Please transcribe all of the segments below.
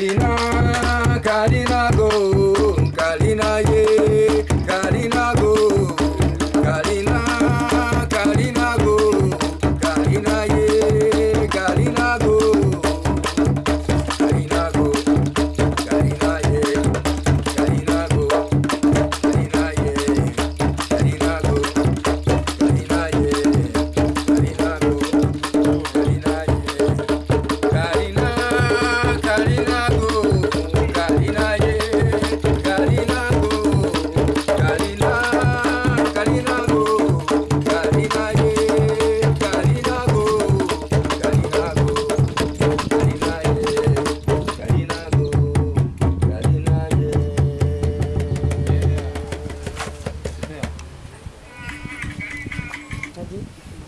Kalina, Kalina go, Kalina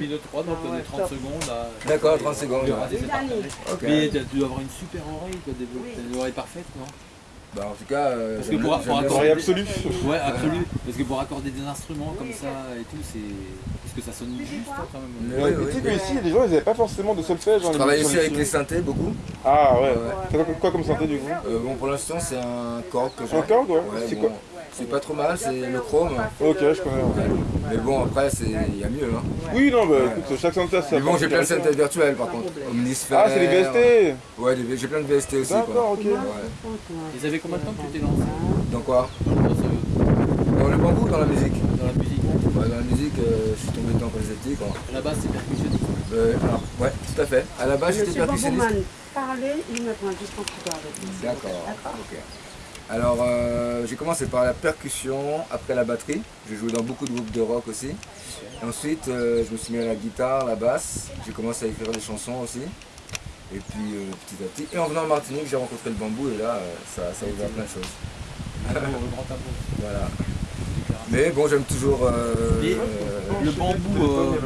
mis 2 3 donc on est 30 secondes là. D'accord, 30 secondes. Mais tu tu dois avoir une super oreille, t'as une oreille parfaite, non? Bah, en tout cas, euh, Parce que pour- pour accorder- Oreille absolue. Ouais, absolu. Parce que pour accorder des instruments comme ça et tout, c'est. Parce que ça sonne juste hein, quand même. Mais Ouais, oui, mais oui. tu sais qu'ici, les gens, ils avaient pas forcément de solfège. hein, Je travaille les aussi avec les synthés beaucoup. Ah ouais. Ouais. Quoi, quoi comme synthé du coup? Euh, bon, pour l'instant, c'est un cork que j'ai. Un Korg, ouais. Ouais, C'est bon, quoi? C'est pas trop mal, c'est le chrome. Ok, je connais. ouais. Mais bon, après, c'est- il y a mieux. Hein. Oui, non, bah écoute, chaque synthé a sa Mais bon, j'ai plein de synthés virtuels par contre. Omnisphere. Ah, c'est les VST Ouais, j'ai plein de VST aussi. Quoi. D'accord, ok. Ouais. Ils avaient combien de temps que tu t'es lancé Dans quoi dans, Dans le bambou ou dans la musique dans la musique Ouais, Dans la musique, euh, je suis tombé dedans quand j'étais. Quoi. À la base, c'est percussionniste. Euh, alors, ouais, tout à fait. À la base, j'étais percussionniste. Parlez, il me prend juste lui. D'accord. ok. Alors, euh, j'ai commencé par la percussion, après la batterie. J'ai joué dans beaucoup de groupes de rock aussi. Et ensuite, euh, je me suis mis à la guitare, la basse. J'ai commencé à écrire des chansons aussi. Et puis, euh, petit à petit. Et en venant en Martinique, j'ai rencontré le bambou et là, euh, ça, ça a ouvert plein de choses. Amour, le grand amour. Voilà. Mais bon, j'aime toujours. euh, euh, le bambou euh,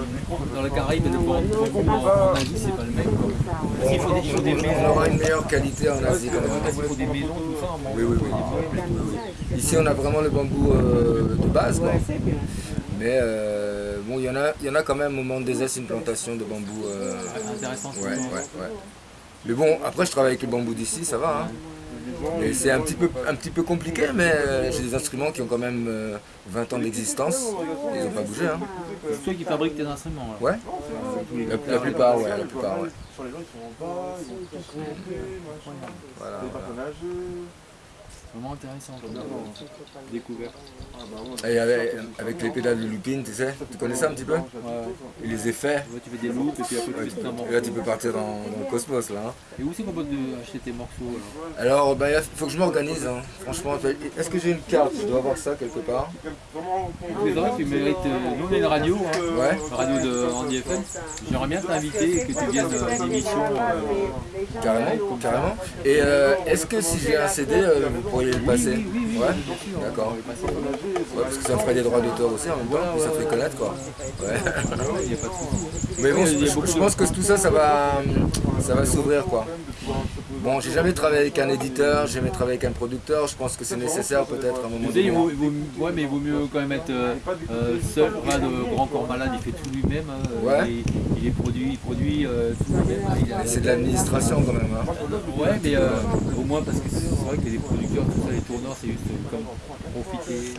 dans la Caraïbe et le bambou en, Asie, c'est pas le même. faut il faut des on aura une meilleure qualité en Asie. Il faut des maisons, tout ça. Oui, oui, oui. Ici, on a vraiment le bambou euh, de base. quoi. Mais euh, bon, il y, en a, y en a quand même au monde des Est, une plantation de bambou. euh, Intéressant. ouais, ouais, ouais. Mais bon, après, je travaille avec le bambou d'ici, ça va. Hein. C'est un petit peu, un petit peu compliqué, mais euh, j'ai des instruments qui ont quand même euh, 20 ans d'existence. Ils n'ont pas bougé. Hein. C'est toi qui fabriques tes instruments. Là. Ouais, la, la plupart, ouais, la plupart, ouais. Sur les gens, ils sont en bas, ils sont tous montés, machin. Voilà. Vraiment intéressant comme euh, découverte. Ah. Et avec, avec les pédales de looping, tu sais, tu connais ça un petit peu Ouais. Et les effets. Ouais, tu fais des loops et puis après tu fais tout un morceau. Et là, tu peux partir dans, dans le cosmos, là. hein. Et où c'est qu'on peut te- acheter tes morceaux alors Alors, bah, il faut que je m'organise, hein. franchement. Est-ce que j'ai une carte? Je dois avoir ça quelque part. Autres, tu mérites. euh, Nous, on est une radio, hein, Ouais. radio de Andy FM. J'aimerais bien t'inviter et que tu viennes à une émission. euh, Carrément, carrément. Et euh, est-ce que si j'ai un CD, euh, vous pourriez le passer oui, oui, oui, Ouais, d'accord. Ouais, parce que ça me ferait des droits d'auteur aussi en même temps, ça fait connaître quoi. Ouais. Mais bon, je, je pense que tout ça, ça va, ça va s'ouvrir quoi. Bon, j'ai jamais travaillé avec un éditeur, j'ai jamais travaillé avec un producteur, je pense que c'est nécessaire peut-être à un moment donné. ouais, mais il vaut mieux quand même être euh, euh, seul. Pas de grand corps malade, il fait tout lui-même. hein. Ouais. Il, il est produit, il produit euh, tout lui-même. hein. C'est de l'administration quand même. Hein. Ouais, mais euh, au moins parce que c'est vrai que les producteurs, tout ça, les tourneurs, c'est juste comme profiter.